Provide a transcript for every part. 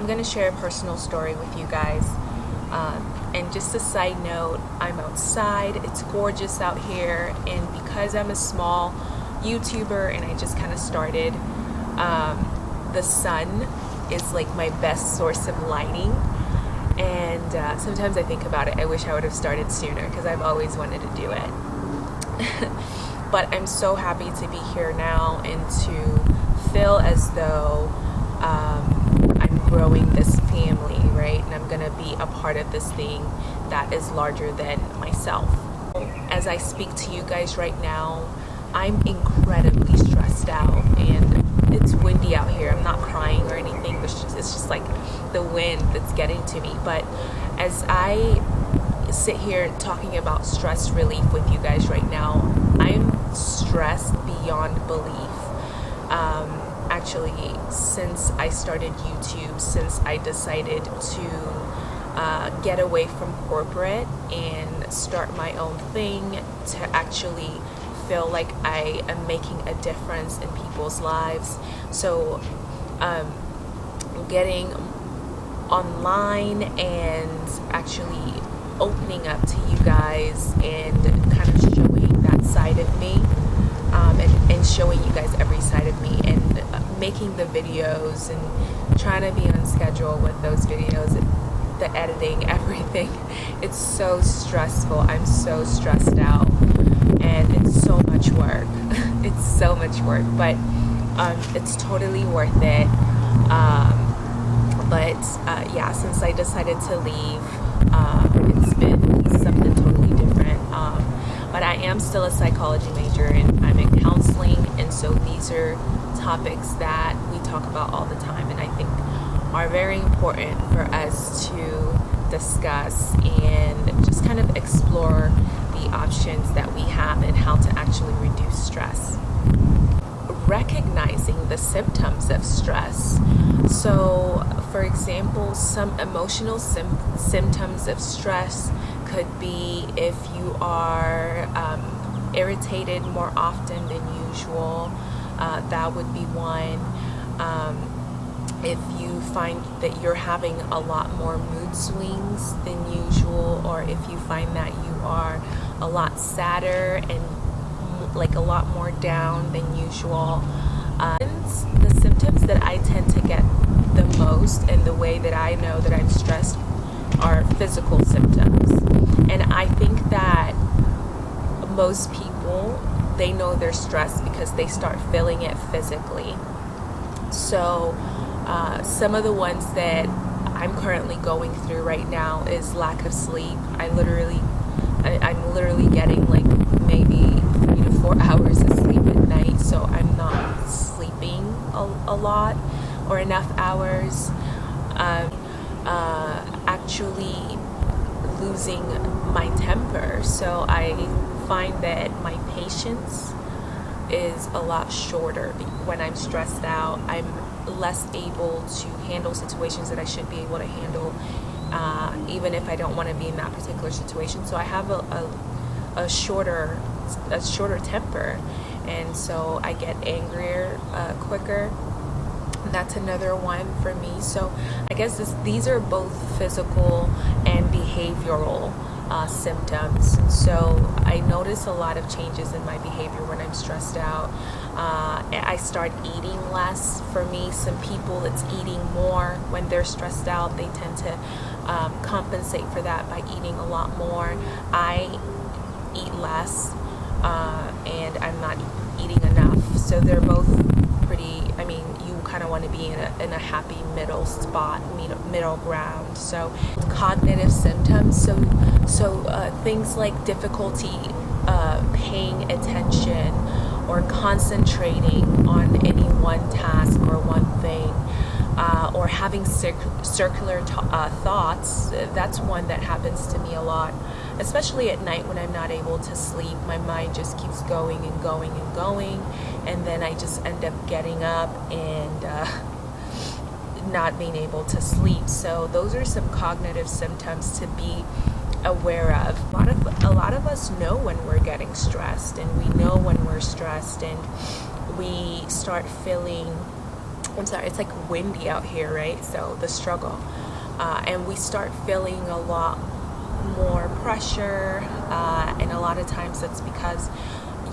I'm going to share a personal story with you guys. Um, and just a side note, I'm outside, it's gorgeous out here, and because I'm a small YouTuber and I just kind of started, um, the sun is like my best source of lighting. And uh, sometimes I think about it, I wish I would have started sooner because I've always wanted to do it. but I'm so happy to be here now and to feel as though um, I'm growing this family, right? And I'm gonna be a part of this thing that is larger than myself. As I speak to you guys right now, I'm incredibly stressed out and it's windy out here. I'm not crying or anything. It's just, it's just like the wind that's getting to me. But as I sit here talking about stress relief with you guys right now, I'm stressed beyond belief. Actually, since I started YouTube, since I decided to uh, get away from corporate and start my own thing to actually feel like I am making a difference in people's lives. So, um, getting online and actually opening up to you guys and kind of showing that side of me um, and, and showing you guys every side of me and uh, making the videos and trying to be on schedule with those videos the editing everything it's so stressful i'm so stressed out and it's so much work. it's so much work, but um, it's totally worth it. Um, but uh, yeah, since I decided to leave, um, it's been something totally different. Um, but I am still a psychology major and I'm in counseling, and so these are topics that we talk about all the time, and I think are very important for us to discuss and just kind of explore the options that we have and how to actually reduce stress. Recognizing the symptoms of stress. So, for example, some emotional symptoms of stress could be if you are um, irritated more often than usual, uh, that would be one. Um, if you find that you're having a lot more mood swings than usual, or if you find that you are a lot sadder and like a lot more down than usual. Uh, the symptoms that I tend to get the most and the way that I know that I'm stressed are physical symptoms. And I think that most people, they know they're stressed because they start feeling it physically. So, uh, some of the ones that I'm currently going through right now is lack of sleep. I literally I, am literally getting like maybe three to four hours of sleep at night, so I'm not sleeping a, a lot or enough hours. Um, uh, actually losing my temper, so I find that my patience is a lot shorter when I'm stressed out. I'm less able to handle situations that I should be able to handle uh, even if I don't want to be in that particular situation. So I have a, a, a shorter a shorter temper, and so I get angrier uh, quicker. That's another one for me. So I guess this, these are both physical and behavioral uh, symptoms. So I notice a lot of changes in my behavior when I'm stressed out. Uh, I start eating less. For me, some people it's eating more when they're stressed out. They tend to um, compensate for that by eating a lot more. I eat less uh, and I'm not eating enough. So they're both pretty, I mean, you kind of want to be in a, in a happy middle spot, middle ground. So cognitive symptoms, so, so uh, things like difficulty uh, paying attention or concentrating on any one task or one thing uh, or having circular uh, thoughts, that's one that happens to me a lot. Especially at night when I'm not able to sleep, my mind just keeps going and going and going, and then I just end up getting up and uh, not being able to sleep. So those are some cognitive symptoms to be aware of. A lot of a lot of us know when we're getting stressed, and we know when we're stressed, and we start feeling I'm sorry, it's like windy out here, right? So the struggle. Uh, and we start feeling a lot more pressure uh, and a lot of times that's because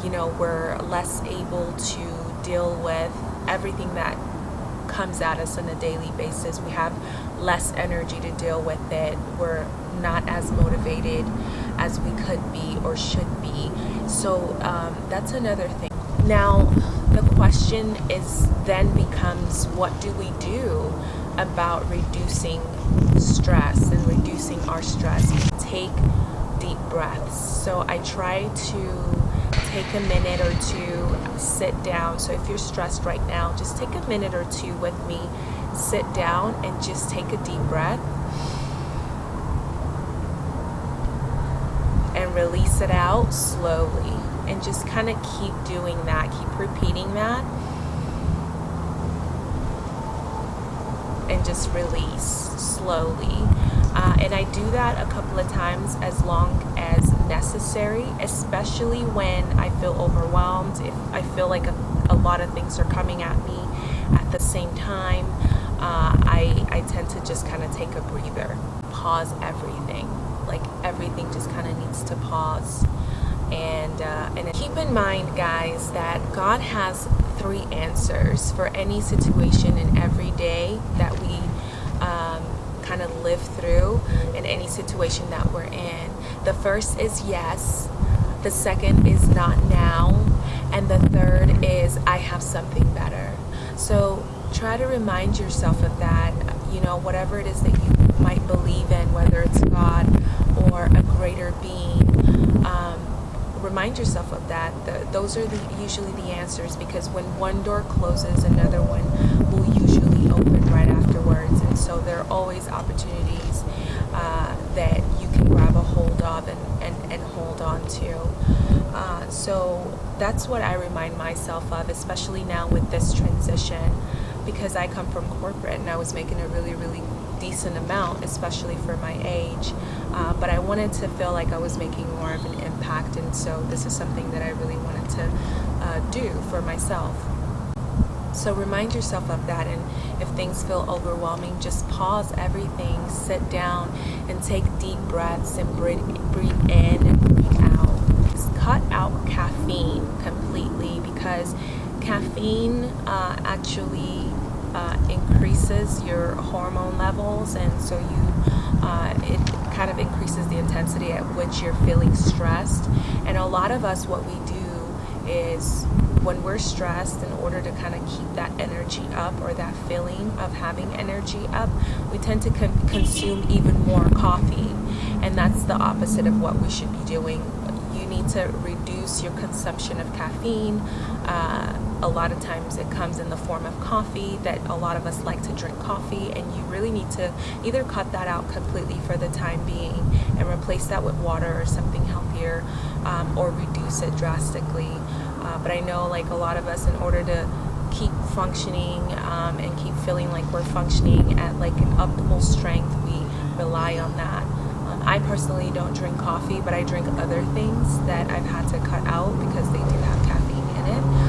you know we're less able to deal with everything that comes at us on a daily basis. We have less energy to deal with it. We're not as motivated as we could be or should be. So um, that's another thing. Now the question is then becomes what do we do about reducing stress and reducing our stress. Take deep breaths. So I try to take a minute or two, sit down. So if you're stressed right now, just take a minute or two with me, sit down and just take a deep breath and release it out slowly and just kind of keep doing that, keep repeating that and just release slowly. Uh, and I do that a couple of times as long as necessary, especially when I feel overwhelmed, if I feel like a, a lot of things are coming at me at the same time. Uh, I, I tend to just kind of take a breather, pause everything. Like everything just kind of needs to pause and uh, and keep in mind guys that God has three answers for any situation in every day that kind of live through in any situation that we're in the first is yes the second is not now and the third is I have something better so try to remind yourself of that you know whatever it is that you might believe in whether it's God or a greater being um, remind yourself of that. The, those are the, usually the answers because when one door closes, another one will usually open right afterwards. So there are always opportunities uh, that you can grab a hold of and, and, and hold on to. Uh, so that's what I remind myself of, especially now with this transition because I come from corporate and I was making a really, really decent amount, especially for my age. Uh, but I wanted to feel like I was making more of an impact, and so this is something that I really wanted to uh, do for myself. So remind yourself of that, and if things feel overwhelming, just pause everything, sit down, and take deep breaths and breathe, in and breathe out. Just cut out caffeine completely because caffeine uh, actually uh, increases your hormone levels and so you uh, it kind of increases the intensity at which you're feeling stressed and a lot of us what we do is when we're stressed in order to kind of keep that energy up or that feeling of having energy up we tend to con consume even more coffee. And that's the opposite of what we should be doing. You need to reduce your consumption of caffeine. Uh, a lot of times it comes in the form of coffee that a lot of us like to drink coffee and you really need to either cut that out completely for the time being and replace that with water or something healthier um, or reduce it drastically uh, but I know like a lot of us in order to keep functioning um, and keep feeling like we're functioning at like an optimal strength we rely on that. Um, I personally don't drink coffee but I drink other things that I've had to cut out because they do have caffeine in it.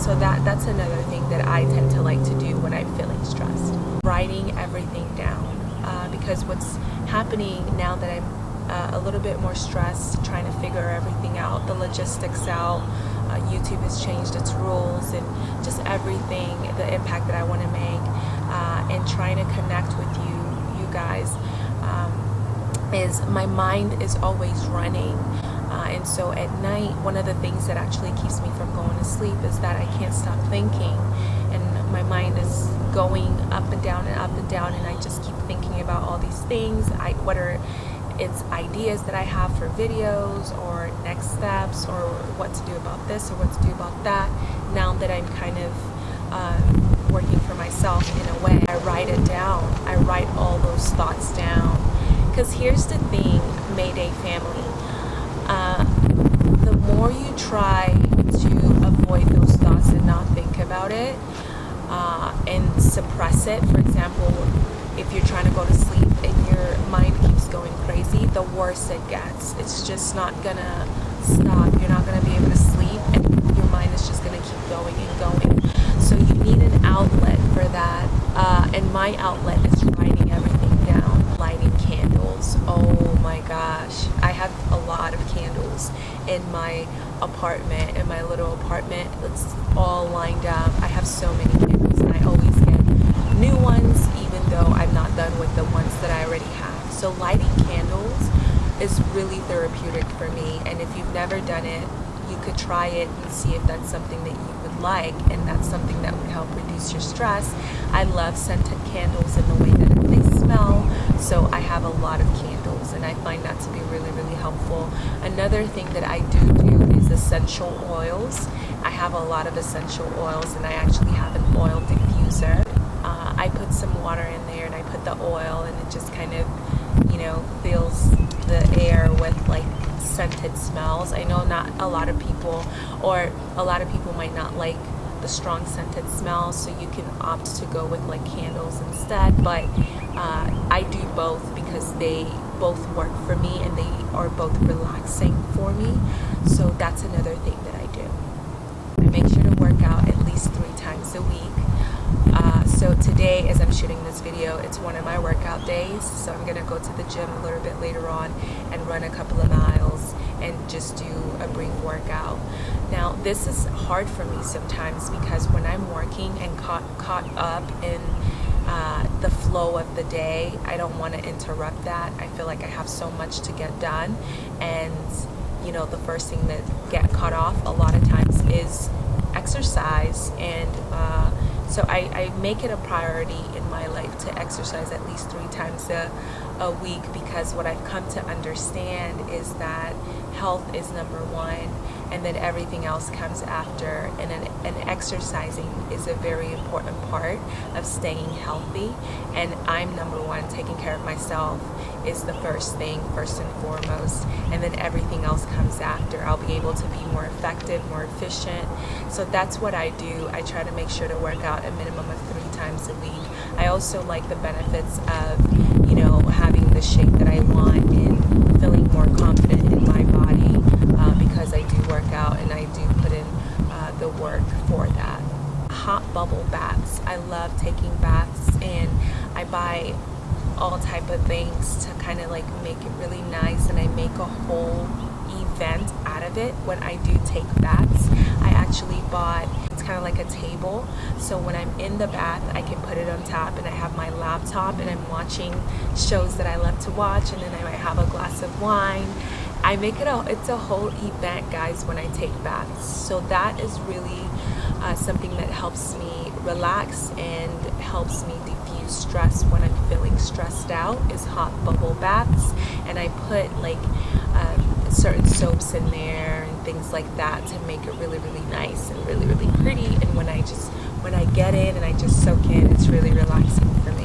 So that that's another thing that I tend to like to do when I'm feeling stressed. Writing everything down uh, because what's happening now that I'm uh, a little bit more stressed trying to figure everything out the logistics out uh, YouTube has changed its rules and just everything the impact that I want to make uh, and trying to connect with you you guys um, is my mind is always running uh, and so at night, one of the things that actually keeps me from going to sleep is that I can't stop thinking. And my mind is going up and down and up and down. And I just keep thinking about all these things. I, whether it's ideas that I have for videos or next steps or what to do about this or what to do about that. Now that I'm kind of um, working for myself in a way, I write it down. I write all those thoughts down. Because here's the thing, Mayday family uh, the more you try to avoid those thoughts and not think about it uh, and suppress it, for example, if you're trying to go to sleep and your mind keeps going crazy, the worse it gets. It's just not gonna stop. You're not gonna be able to sleep and your mind is just gonna keep going and going. So you need an outlet for that. Uh, and my outlet is writing everything down, lighting candles. Oh my gosh, I have a lot of candles in my apartment, in my little apartment. It's all lined up. I have so many candles and I always get new ones even though I'm not done with the ones that I already have. So lighting candles is really therapeutic for me and if you've never done it, you could try it and see if that's something that you would like and that's something that would help reduce your stress. I love scented candles in the way that they smell, so I have a lot of candles and I find that to be really, really helpful. Another thing that I do do is essential oils. I have a lot of essential oils and I actually have an oil diffuser. Uh, I put some water in there and I put the oil and it just kind of, you know, fills the air with like scented smells. I know not a lot of people or a lot of people might not like the strong scented smells so you can opt to go with like candles instead but uh, I do both because they both work for me and they are both relaxing for me so that's another thing that I do. I make sure to work out at least three times a week uh, so today as I'm shooting this video it's one of my workout days. So I'm gonna go to the gym a little bit later on and run a couple of miles and just do a brief workout. Now this is hard for me sometimes because when I'm working and caught, caught up in uh, the flow of the day I don't want to interrupt that. I feel like I have so much to get done. And you know the first thing that get cut off a lot of times is exercise and uh, so I, I, make it a priority in my life to exercise at least three times a, a week because what I've come to understand is that health is number one and then everything else comes after. And, an, and exercising is a very important part of staying healthy. And I'm number one taking care of myself is the first thing first and foremost. And then everything else comes after. I'll be able to be more effective more efficient. So that's what I do. I try to make sure to work out a minimum of three times a week. I also like the benefits of you know having the shape that I want and feeling more confident in my body uh, because I do work out and I do put in uh, the work for that hot bubble baths I love taking baths and I buy all type of things to kind of like make it really nice and I make a whole event out of it when I do take baths I actually bought it's kind of like a table so when I'm in the bath I can put it on top and I have my laptop and I'm watching shows that I love to watch and then I might have a glass of wine. I make it a it's a whole event guys when I take baths. So that is really uh, something that helps me relax and helps me diffuse stress when I'm feeling stressed out is hot bubble baths. And I put like um, certain soaps in there and things like that to make it really really nice and really really pretty. And when I just when I get in and I just soak in it's really relaxing for me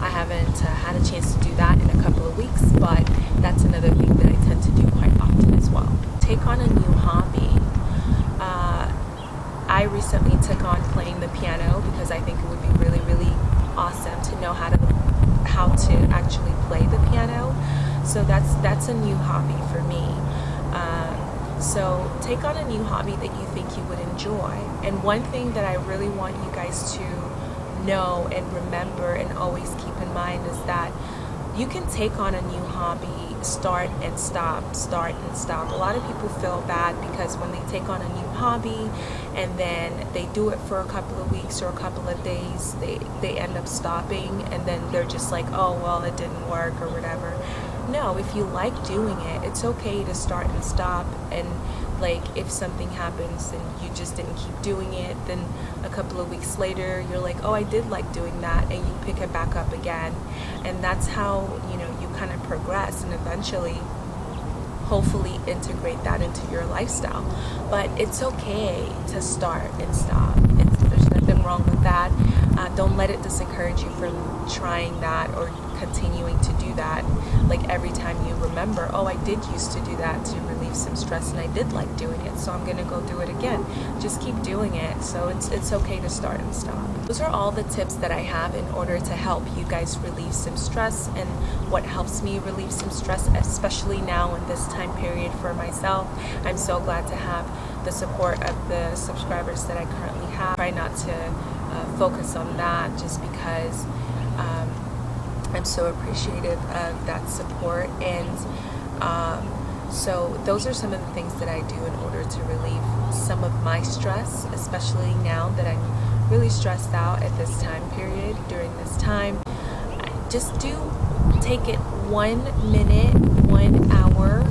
I haven't uh, had a chance to do that in a couple of weeks but that's another thing that I tend to do quite often as well. Take on a new hobby. Uh, I recently took on playing the piano because I think it would be really really awesome to know how to how to actually play the piano. So that's that's a new hobby for me. Um, so take on a new hobby that you think you would enjoy. And one thing that I really want you guys to know and remember and always keep in mind is that you can take on a new hobby start and stop start and stop. A lot of people feel bad because when they take on a new hobby and then they do it for a couple of weeks or a couple of days they they end up stopping and then they're just like oh well it didn't work or whatever. No if you like doing it it's okay to start and stop and like if something happens and you just didn't keep doing it then a couple of weeks later you're like oh I did like doing that and you pick it back up again. And that's how you know you kind of progress and eventually hopefully integrate that into your lifestyle. But it's okay to start and stop. It's, there's nothing wrong with that. Uh, don't let it discourage you from trying that or continuing to do that like every time you remember oh I did used to do that to relieve some stress and I did like doing it so I'm gonna go do it again. Just keep doing it. So it's it's okay to start and stop. Those are all the tips that I have in order to help you guys relieve some stress and what helps me relieve some stress especially now in this time period for myself I'm so glad to have the support of the subscribers that I currently have. Try not to uh, focus on that just because um, I'm so appreciative of that support and um, so those are some of the things that I do in order to relieve some of my stress, especially now that I'm really stressed out at this time period during this time. I just do take it one minute, one hour,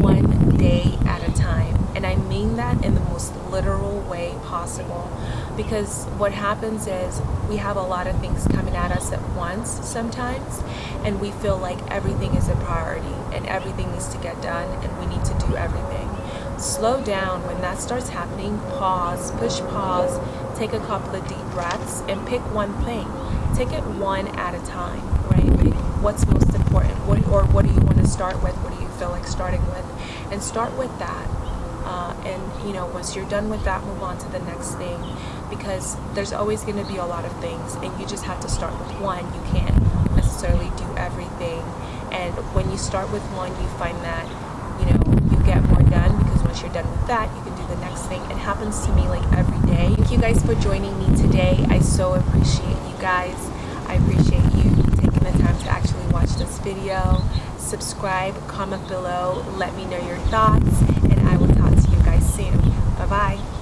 one day at a mean that in the most literal way possible. Because what happens is we have a lot of things coming at us at once sometimes and we feel like everything is a priority and everything needs to get done and we need to do everything. Slow down. When that starts happening pause push pause take a couple of deep breaths and pick one thing. Take it one at a time right? Pick what's most important? What or what do you want to start with? What do you feel like starting with? And start with that uh, and you know once you're done with that move on to the next thing. Because there's always going to be a lot of things and you just have to start with one. You can't necessarily do everything. And when you start with one you find that you know you get more done because once you're done with that you can do the next thing. It happens to me like every day. Thank you guys for joining me today. I so appreciate you guys. I appreciate you taking the time to actually watch this video. Subscribe comment below. Let me know your thoughts and